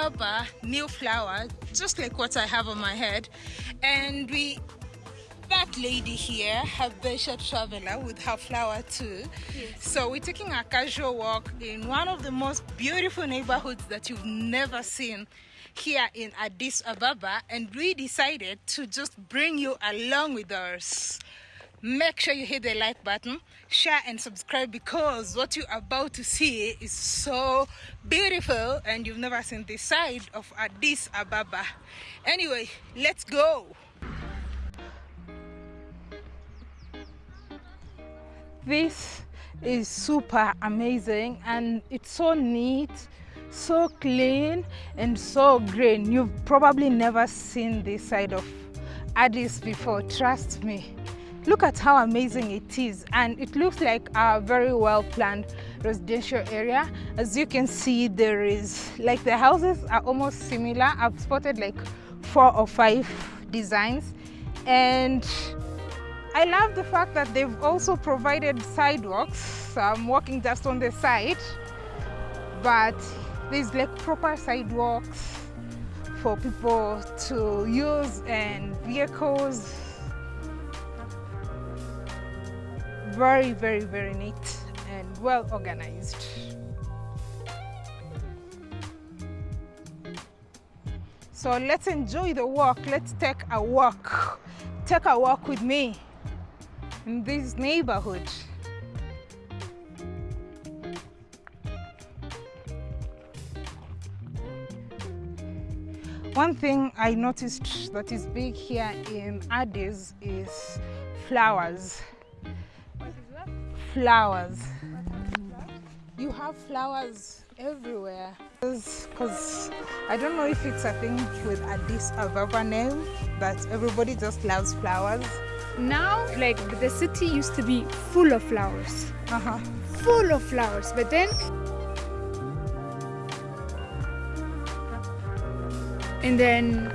Ababa new flower, just like what I have on my head. And we, that lady here, Habesha Traveler with her flower too. Yes. So we're taking a casual walk in one of the most beautiful neighborhoods that you've never seen here in Addis Ababa. And we decided to just bring you along with us make sure you hit the like button share and subscribe because what you're about to see is so beautiful and you've never seen this side of Addis Ababa. Anyway let's go. This is super amazing and it's so neat so clean and so green. You've probably never seen this side of Addis before trust me Look at how amazing it is and it looks like a very well planned residential area. As you can see there is like the houses are almost similar. I've spotted like four or five designs and I love the fact that they've also provided sidewalks. So I'm walking just on the side but there's like proper sidewalks for people to use and vehicles very very very neat and well organized. So let's enjoy the walk. Let's take a walk. Take a walk with me in this neighborhood. One thing I noticed that is big here in Addis is flowers flowers. You have flowers everywhere. Because I don't know if it's a thing with Addis Ababa name that everybody just loves flowers. Now, like the city used to be full of flowers. Uh-huh. Full of flowers. But then and then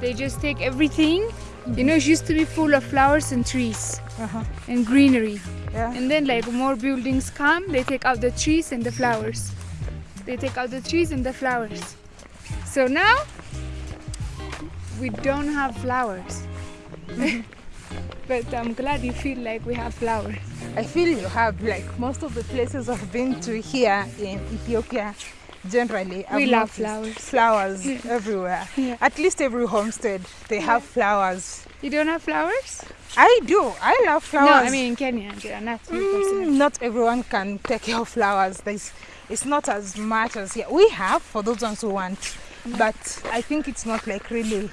they just take everything. You know, it used to be full of flowers and trees uh -huh. and greenery. Yeah. And then like more buildings come, they take out the trees and the flowers. They take out the trees and the flowers. So now we don't have flowers. but I'm glad you feel like we have flowers. I feel you have like most of the places I've been to here in Ethiopia generally we I've love flowers flowers everywhere yeah. at least every homestead they yeah. have flowers you don't have flowers I do. I love flowers. No, I mean in Kenya, they are not. Mm, not everyone can take care of flowers. There's, it's not as much as here. We have for those ones who want, mm. but I think it's not like really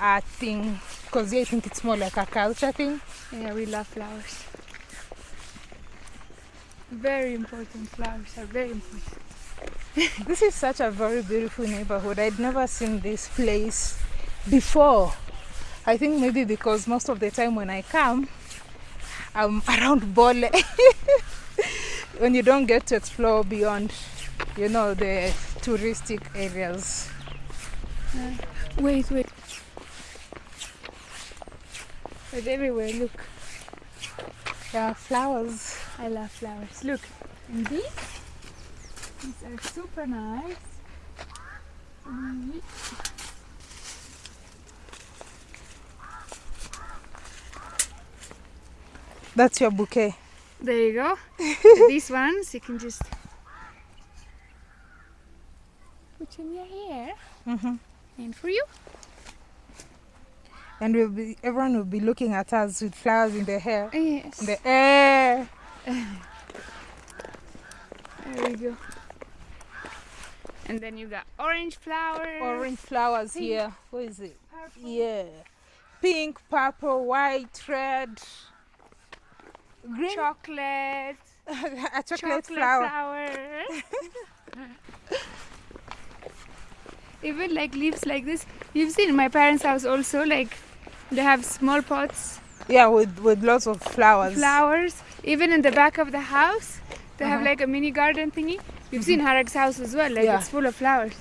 a thing because yeah, I think it's more like a culture thing. Yeah, we love flowers. Very important. Flowers are very important. this is such a very beautiful neighborhood. I'd never seen this place before. I think maybe because most of the time when I come, I'm around Bole. when you don't get to explore beyond, you know, the touristic areas. Uh, wait, wait. But everywhere, look. There are flowers. I love flowers. Look, and these, these are super nice. Mm -hmm. That's your bouquet. There you go. These ones you can just put in your hair. Mm -hmm. And for you. And we'll be, everyone will be looking at us with flowers in their hair. Yes. In the air. there we go. And then you've got orange flowers. Orange flowers Pink. here. What is it? Purple. Yeah. Pink, purple, white, red green chocolate a chocolate, chocolate flower, flower. even like leaves like this you've seen my parents house also like they have small pots yeah with with lots of flowers flowers even in the back of the house they uh -huh. have uh-huh. like a mini garden thingy you've mm -hmm. seen mm-hmm. Harak's house as well like yeah. it's full of flowers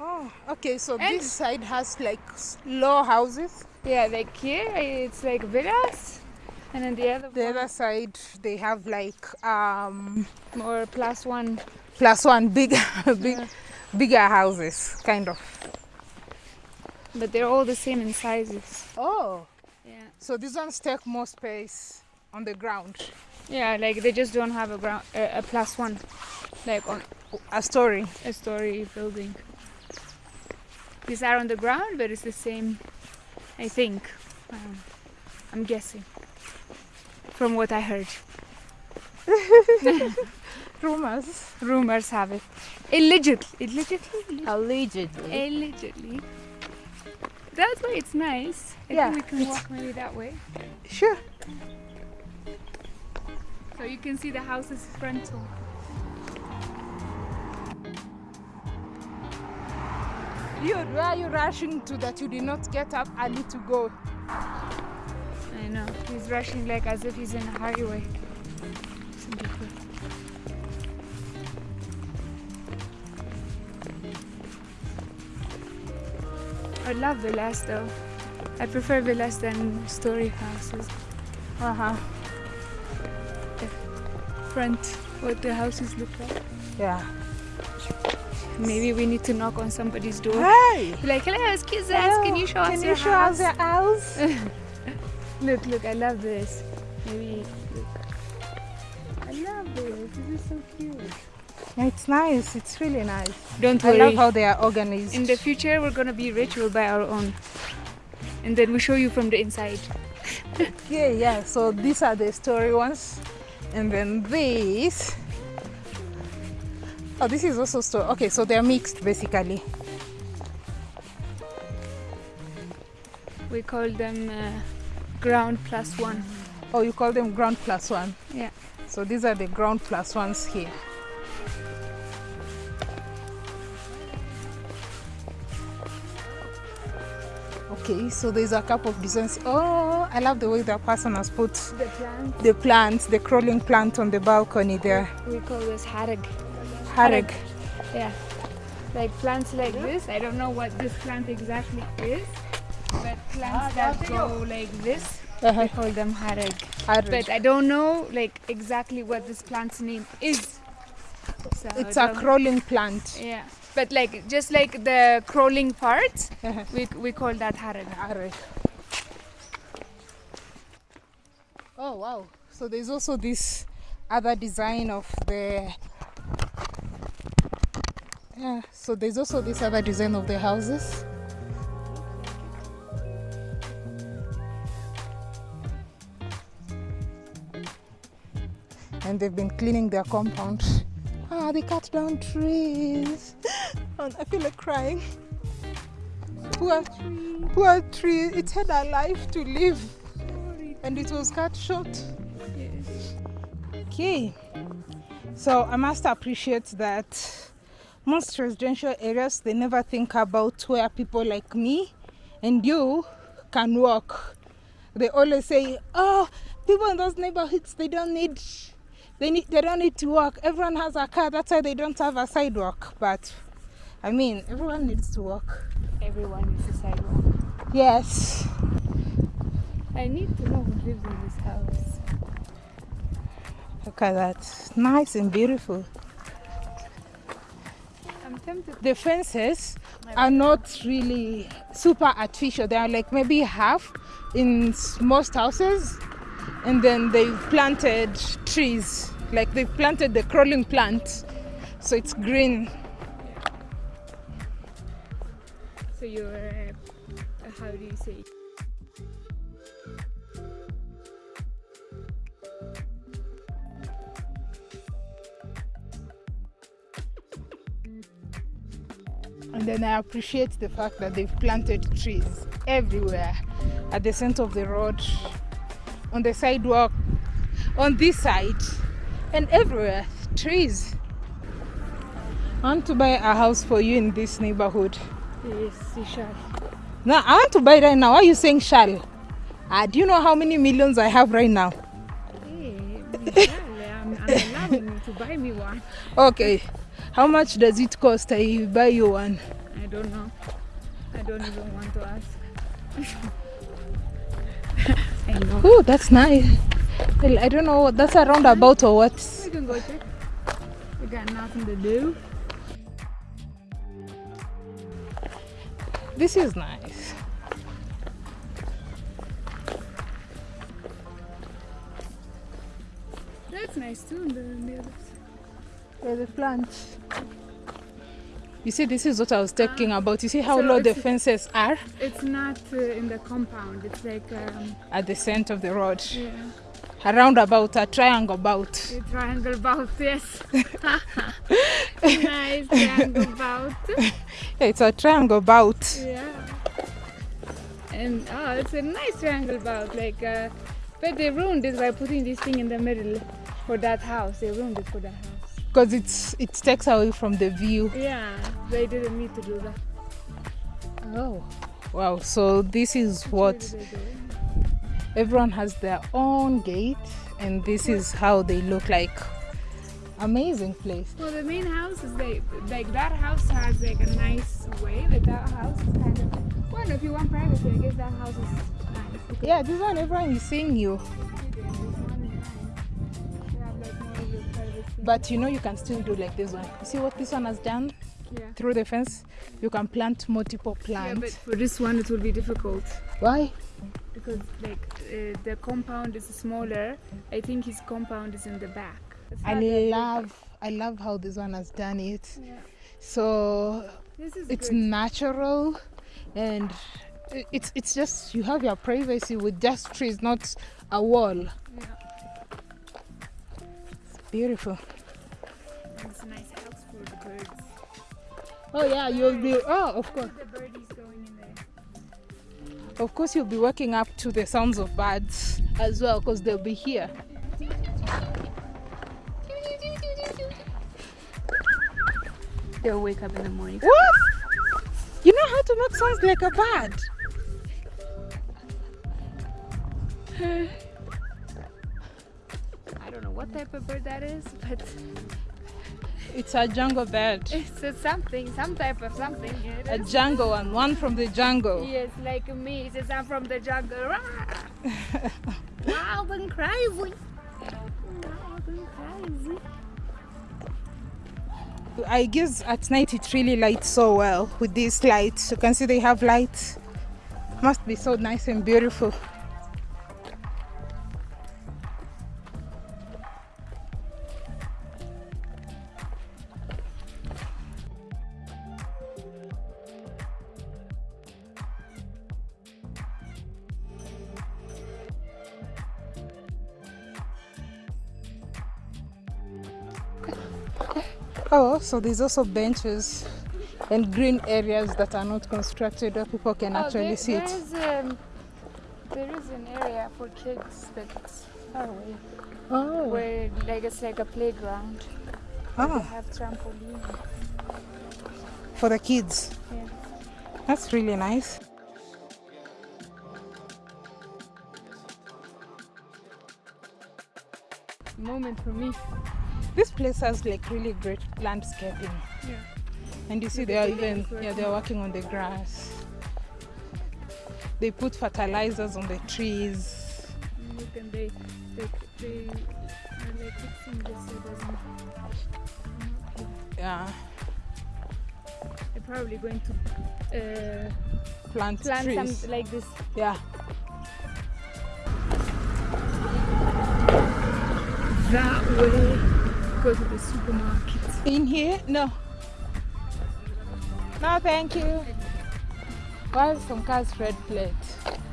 oh okay so and this side has like low houses yeah like here it's like villas And then the other the one, other side they have like um more plus one. plus one big big Yeah. bigger houses kind of But they're all the same in sizes. oh Yeah. so these ones take more space on the ground Yeah, like they just don't have a ground uh, a plus one, like on a story a story building. These are on the ground, but it's the same. I think. Um, I'm guessing. From what I heard, rumors rumors have it. Allegedly, allegedly, allegedly allegedly. That's why it's nice. I Yeah, think we can walk maybe that way. sure So you can see the house's frontal. Dude, where are you rushing to that you did not get up early to go? He's rushing like as if he's in a highway. I love villas though. I prefer villas than story houses. Uh huh. Front, what the houses look like. Yeah. Maybe we need to knock on somebody's door. Hey! Be like, hello, excuse us, can you show us the house? Can your you show house? us your house? Look, look, I love this. Maybe, look. I love this. This is so cute. it's nice. It's really nice. Don't worry. I love how they are organized. In the future, we're gonna be rich. We'll buy our own, and then we show you from the inside. yeah, yeah. So these are the story ones, and then these. Oh, this is also story. Okay, so they're mixed basically. We call them uh, ground plus one. Oh, you call them ground plus one. Yeah. So these are the ground plus ones here. Okay, so there's a couple of designs. Oh, I love the way that person has put The plant the plant, the crawling plant on the balcony there. we call this harag. Harag. Yeah. Like plants like this. I don't know what this plant exactly is, but plants that go like this, Uh-huh. we call them harag. Harag. But I don't know like exactly what this plant's name is. So It's a crawling plant. Yeah. But like just like the crawling part, Uh-huh. we, we call that harag. Harag. Oh wow! So there's also this other design of the. Yeah. So there's also this other design of the houses. And they've been cleaning their compound. Ah, they cut down trees. And I feel like crying. Poor, poor tree. It had a life to live, and it was cut short. Okay. So I must appreciate that most residential areas they never think about where people like me and you can walk. They always say, "Oh, people in those neighborhoods they don't need they need they don't need to walk. Everyone has a car. That's why they don't have a sidewalk." But I mean, everyone needs to walk. Everyone needs a sidewalk. Yes. I need to know who lives in this house. Look at that. Nice and beautiful. I'm tempted. The fences are not really super artificial. They are like maybe half in most houses. And then they've planted trees. Like they've planted the crawling plant. So it's green. So you're, uh, how do you say? And then I appreciate the fact that they've planted trees everywhere at the center of the road, on the sidewalk, on this side, and everywhere. Trees. I want to buy a house for you in this neighborhood. Yes, you shall. No, I want to buy right now. Why are you saying shall? Ah, do you know how many millions I have right now? Hey, I'm, I'm allowing you to buy me one. Okay. How much does it cost I buy you one? I don't know. I don't even want to ask. I know. Oh, that's nice. Well, I don't know. What that's a roundabout or what? We can go check. We got nothing to do. This is nice. That's nice too. The, the other side. Yeah, the plants. You see, this is what I was talking about. You see how So low the fences are It's not uh, in the compound. It's like um, at the center of the road. yeah, A roundabout, a triangle about. a triangle bout. Yes. nice triangle bout. Yeah, it's a triangle about. Yeah. And oh, it's a nice triangle bout. Like, uh, but they ruined it by putting this thing in the middle for that house. They ruined it for that house. Because it's it takes away from the view. Yeah, they didn't need to do that. Oh. Wow. So this is what What did they do? everyone has their own gate and this is how they look like. Amazing place. Well, the main house is like like that house has like a nice way. Like that house is kind of well, if you want privacy, I guess that house is nice. Yeah, this one everyone is seeing you. But you know you can still do like this one. You see what this one has done yeah. through the fence? You can plant multiple plants Yeah, but for this one it will be difficult Why? because like uh, the compound is smaller. I think his compound is in the back. I not that big. love I love how this one has done it. Yeah. So it's good. natural and it's it's just you have your privacy with just trees, not a wall. Yeah. it's Beautiful. It's a nice house for the birds. Oh yeah, you'll be oh of course. The birdies going in there. Of course you'll be waking up to the sounds of birds as well because they'll be here. They'll wake up in the morning. What? You know how to make sounds like a bird? I don't know what type of bird that is, but It's a jungle bird. it's a something, some type of something. A jungle one, one from the jungle. Yes, like me. it's a from the jungle. Wild and crazy. Wild and crazy. I guess at night it really lights so well with these lights. You can see they have lights. Must be so nice and beautiful. Oh, so there's also benches and green areas that are not constructed where people can actually there, sit. There's, um, there is an area for kids, but it's far away. Oh, Where like it's like a playground. They oh, have trampoline. for the kids. Yeah. That's really nice. Moment for me. This place has like really great landscaping. Yeah. And you see the they are even yeah they're working on the grass. They put fertilizers on the trees. Look and they they they are like fixing this so it doesn't. Yeah, They're probably going to uh, plant, plant trees. some like this. Yeah. That way. Go to the supermarket. In here? No. No, thank you. Why are some cars red plate?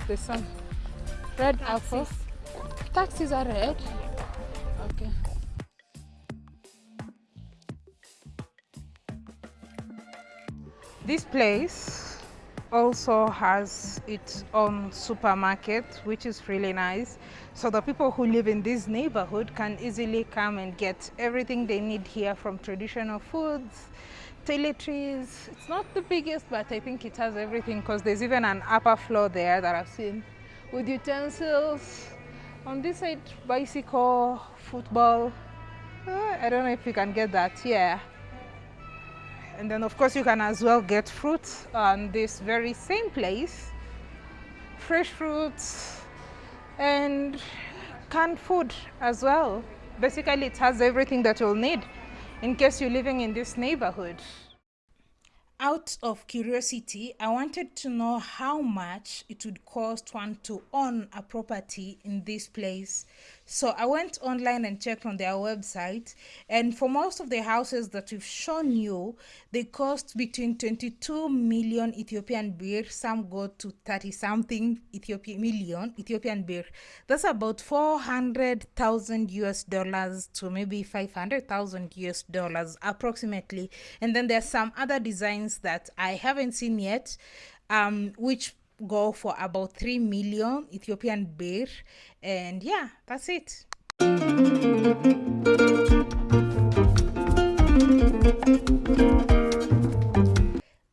There's some red apple. Taxis are red. Okay. This place also has its own supermarket, which is really nice. So the people who live in this neighborhood can easily come and get everything they need here from traditional foods, toiletries. It's not the biggest, but I think it has everything because there's even an upper floor there that I've seen with utensils. On this side, bicycle, football. Uh, I don't know if you can get that. Yeah. And then of course you can as well get fruits on this very same place. Fresh fruits, and canned food as well. Basically, it has everything that you'll need in case you're living in this neighborhood. Out of curiosity, I wanted to know how much it would cost one to own a property in this place. So I went online and checked on their website, and for most of the houses that we've shown you, they cost between 22 million Ethiopian birr. Some go to 30 something Ethiopian million Ethiopian birr. That's about 400,000 US dollars to maybe 500,000 US dollars approximately. And then there's some other designs that I haven't seen yet, um, which go for about 3 million Ethiopian birr. And yeah, that's it.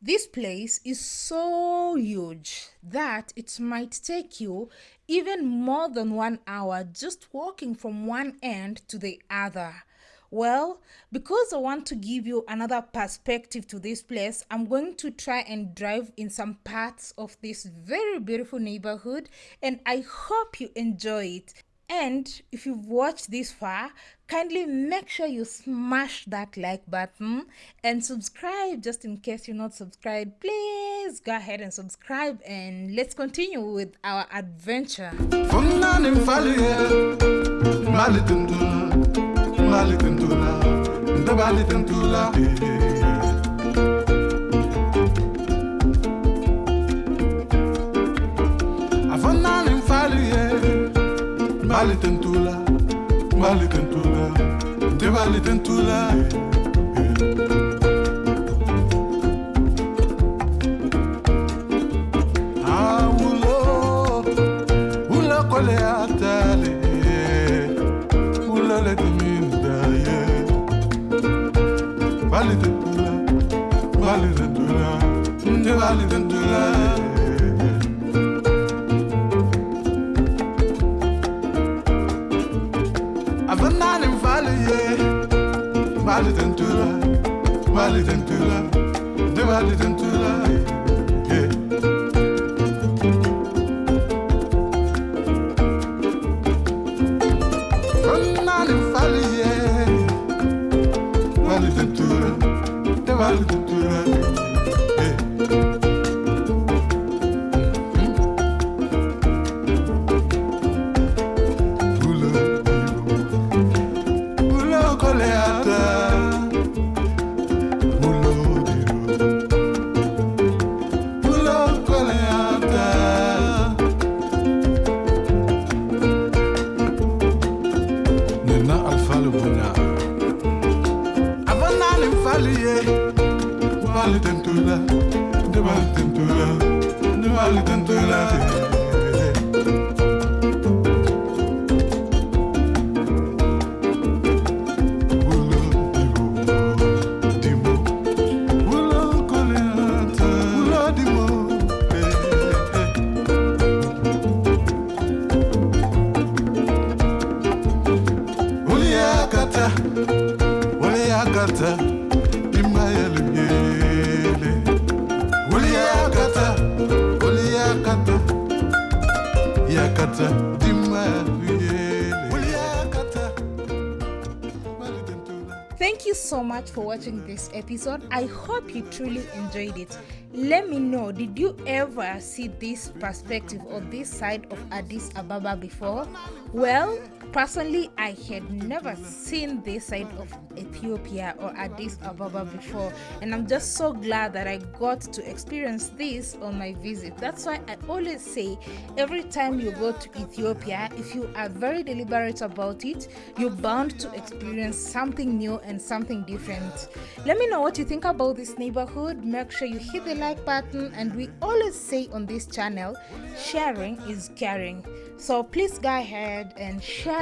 This place is so huge that it might take you even more than one hour just walking from one end to the other. Well, because I want to give you another perspective to this place, I'm going to try and drive in some parts of this very beautiful neighborhood and I hope you enjoy it. And if you've watched this far, kindly make sure you smash that like button and subscribe just in case you're not subscribed. Please go ahead and subscribe and let's continue with our adventure. Mali tentula. Nte bali tentula afanani mfali ye mali tentula. Mali tentula vale dentula, ne vale vale tanto la, te vale tanto la, te vale tanto la. Yakata Thank you so much for watching this episode. I hope you truly enjoyed it. Let me know, did you ever see this perspective or this side of Addis Ababa before? Well, personally, I had never seen this side of Ethiopia or Addis Ababa before, and I'm just so glad that I got to experience this on my visit. That's why I always say every time you go to Ethiopia, if you are very deliberate about it, you're bound to experience something new and something different. Let me know what you think about this neighborhood. Make sure you hit the like button, and we always say on this channel, sharing is caring. So please go ahead and share